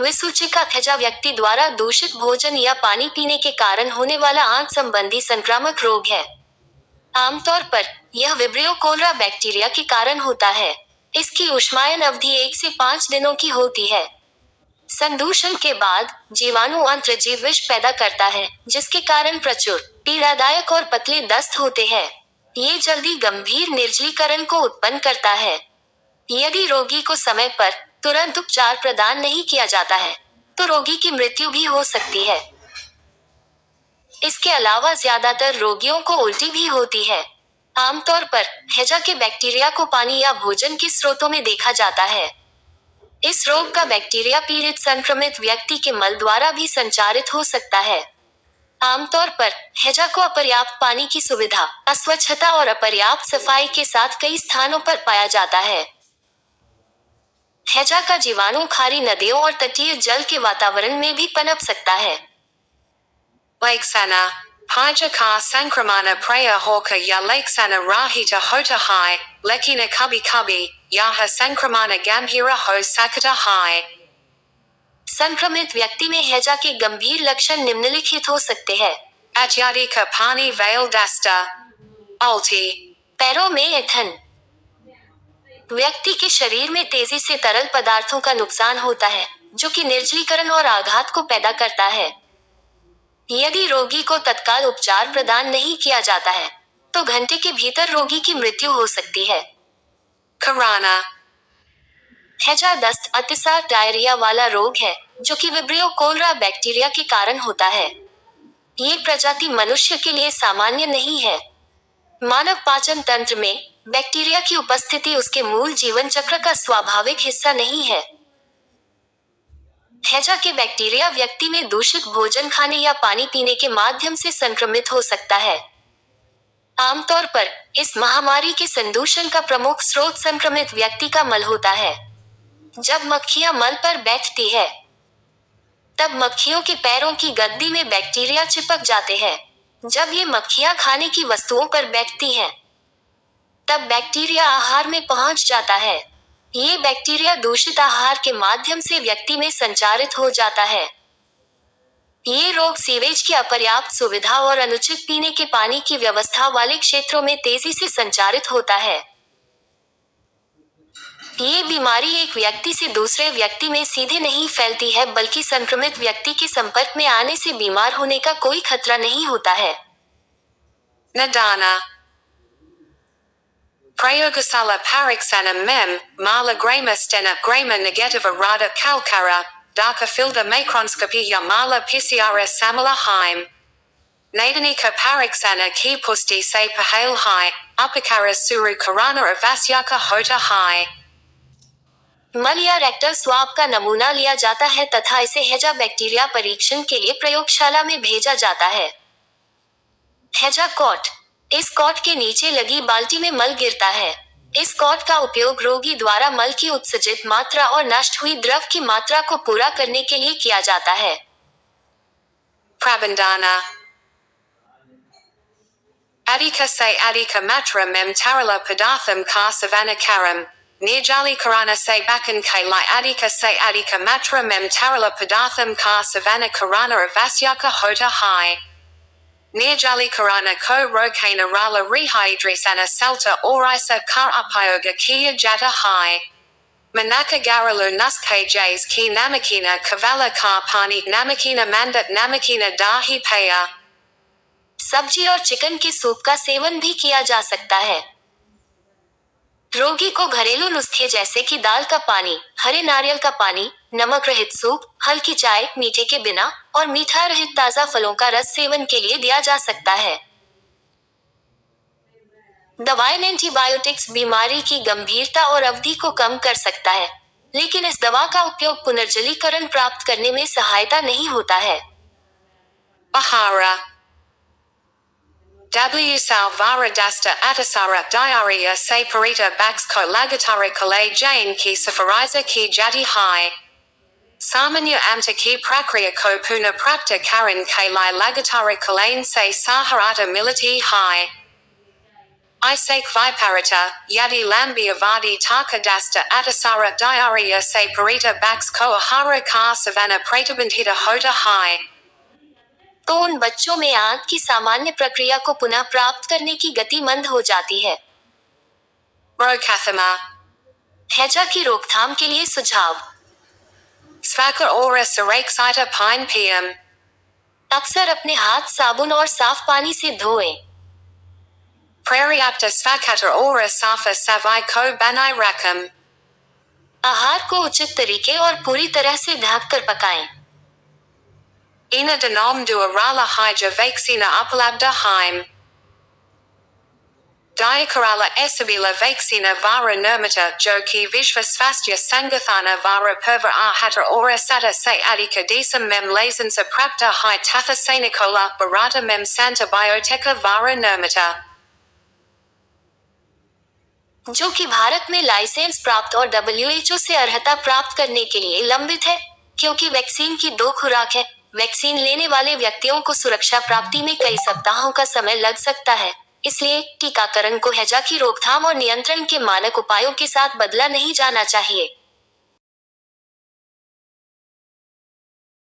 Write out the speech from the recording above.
विसूचिका थेजा व्यक्ति द्वारा दूषित भोजन या पानी पीने के कारण होने वाला आंत संबंधी संक्रामक रोग है। आमतौर पर यह विब्रियो कोलरा बैक्टीरिया के कारण होता है। इसकी उष्मायन अवधि एक से पाँच दिनों की होती है। संदूषण के बाद जीवाणु अंतर्जीव विष पैदा करता है, जिसके कारण प्रचुर, पीड़ादायक और पतले दस्त होते हैं। ये जल्दी गंभीर निर्जलीकरण को उत्पन्न करता है। यदि रोगी को समय पर तुरंत उपचार प्रदान नहीं किया जाता है तो रोगी की मृत्यु भी हो सकती है। इसके अलावा ज़्यादातर रोगियों को उल्टी भी होती है। आमतौर पर हेजा के बैक्टीरिया को पानी या भोजन के स्रोतों में देखा जाता है। इस रोग का बैक्टीरिया पीड़ित संक्रमित व्यक्ति के मल द्वारा भी संचारित हो सकता है। आमतौर पर हेजा को अपर्याप्त पानी की सुविधा, अस्वच्छता और अपर्याप्त सफ़ाई के साथ कई स्थानों पर पाया जाता है। हैजा का जीवाणु खारी नदियों और तटीय जल के वातावरण में भी पनप सकता है। संक्रमण संक्रमित व्यक्ति में हैजा के गंभीर लक्षण निम्नलिखित हो सकते हैं। का पानी वेल डस्टा पैरों में ऐठन। व्यक्ति के शरीर में तेज़ी से तरल पदार्थों का नुकसान होता है जो कि निर्जलीकरण और आघात को पैदा करता है। यदि रोगी को तत्काल उपचार प्रदान नहीं किया जाता है तो घंटे के भीतर रोगी की मृत्यु हो सकती है। Karana. हैजा दस्त अतिसार डायरिया वाला रोग है जो कि विब्रियो कोलरा बैक्टीरिया के कारण होता है। ये प्रजाति मनुष्य के लिए सामान्य नहीं है। मानव पाचन तंत्र में बैक्टीरिया की उपस्थिति उसके मूल जीवन चक्र का स्वाभाविक हिस्सा नहीं है। हैजा के बैक्टीरिया व्यक्ति में दूषित भोजन खाने या पानी पीने के माध्यम से संक्रमित हो सकता है। आमतौर पर इस महामारी के संदूषण का प्रमुख स्रोत संक्रमित व्यक्ति का मल होता है। जब मक्खियाँ मल पर बैठती है, तब मक्खियों के पैरों की गद्दी में बैक्टीरिया चिपक जाते हैं। जब ये मक्खियाँ खाने की वस्तुओं पर बैठती हैं, तब बैक्टीरिया आहार में पहुँच जाता है। ये बैक्टीरिया दूषित आहार के माध्यम से व्यक्ति में संचारित हो जाता है। ये रोग सीवेज की अपर्याप्त सुविधा और अनुचित पीने के पानी की व्यवस्था वाले क्षेत्रों में तेज़ी से संचारित होता है। ये बीमारी एक व्यक्ति से दूसरे व्यक्ति में सीधे नहीं फैलती है बल्कि संक्रमित व्यक्ति के संपर्क में आने से बीमार होने का कोई खतरा नहीं होता है Nadana. Prayogasala Pariksana Mem, Mala Grama Stena Grama Negativa Rada Kalkara, Darka Filda Macronscopy Yamala Pisiara Samala Heim. Nadanika Pariksana Ki Pusti Se Pahale Hai, Upakara Suru Karana Avasyaka Hota Hai. मल या rectal swab का नमूना लिया जाता है तथा इसे हेजा बैक्टीरिया परीक्षण के लिए प्रयोगशाला में भेजा जाता है हेजा कॉट इस कॉट के नीचे लगी बाल्टी में मल गिरता है इस कॉट का उपयोग रोगी द्वारा मल की उत्सर्जित मात्रा और नष्ट हुई द्रव की मात्रा को पूरा करने के लिए किया जाता है. Adika se adika matra mem tarala padartham ka savana karam. Nirjali karana se bakan ke li adika se adika matra mem tarala padartham ka savana karana avasyaka hota hai. Nirjali karana ko rokana rala rehydrisana salta orisa ka upayoga kia jata hai. Manaka garalu nuske jays ki namakina kavala ka pani namakina mandat namakina dahi paya. सब्ज़ी और chicken के soup का seven भी किया जा सकता है रोगी को घरेलू नुस्खे जैसे कि दाल का पानी, हरे नारियल का पानी, नमक रहित सूप, हल्की चाय, मीठे के बिना और मीठा रहित ताज़ा फलों का रस सेवन के लिए दिया जा सकता है दवाएँ एंटीबायोटिक्स बीमारी की गंभीरता और अवधि को कम कर सकता है, लेकिन इस दवा का उपयोग पुनर्जलीकरण प्राप्त करने में सहायता नहीं होता है Bahara. W Salvara Dasta Atasara Diarrhea Se Parita Baxko Lagatara Kale Jane Ki Safariza Ki Jadi Hai. Samanya Amta Ki Prakriya Ko Puna Prakta Karan Kalai Lagatara Kalain Se Saharata Militi Hai. Isake Viparita, Yadi Lambi Avadi Takadasta Atasara Diarrhea Se Parita Bax Koahara Ka Savannah Pratabandhita Hota High. तो उन बच्चों में आंत की सामान्य प्रक्रिया को पुनः प्राप्त करने की गति मंद हो जाती है. हैजा की रोकथाम के लिए सुझाव Pine PM. अक्सर अपने हाथ साबुन और साफ़ पानी से धोएँ। Safa Banai. आहार को उचित तरीके और पूरी तरह से ढक कर पकाएँ। Ina denom du arala hija vakesina upalabda heim. Diakarala esabila vakesina vara nirmata joki vishvasvastya sangathana vara perva ahata ora sata se adika desam mem lazensa prapta hi tatha sanikola barata mem santa bioteka vara nirmata. जो कि भारत में licence प्राप्त और WHO से अर्हता प्राप्त करने के लिए लंबित है क्योंकि वैक्सीन की दो खुराक है वैक्सीन लेने वाले व्यक्तियों को सुरक्षा प्राप्ति में कई सप्ताहों का समय लग सकता है। इसलिए टीकाकरण को हैजा की रोकथाम और नियंत्रण के मानक उपायों के साथ बदला नहीं जाना चाहिए।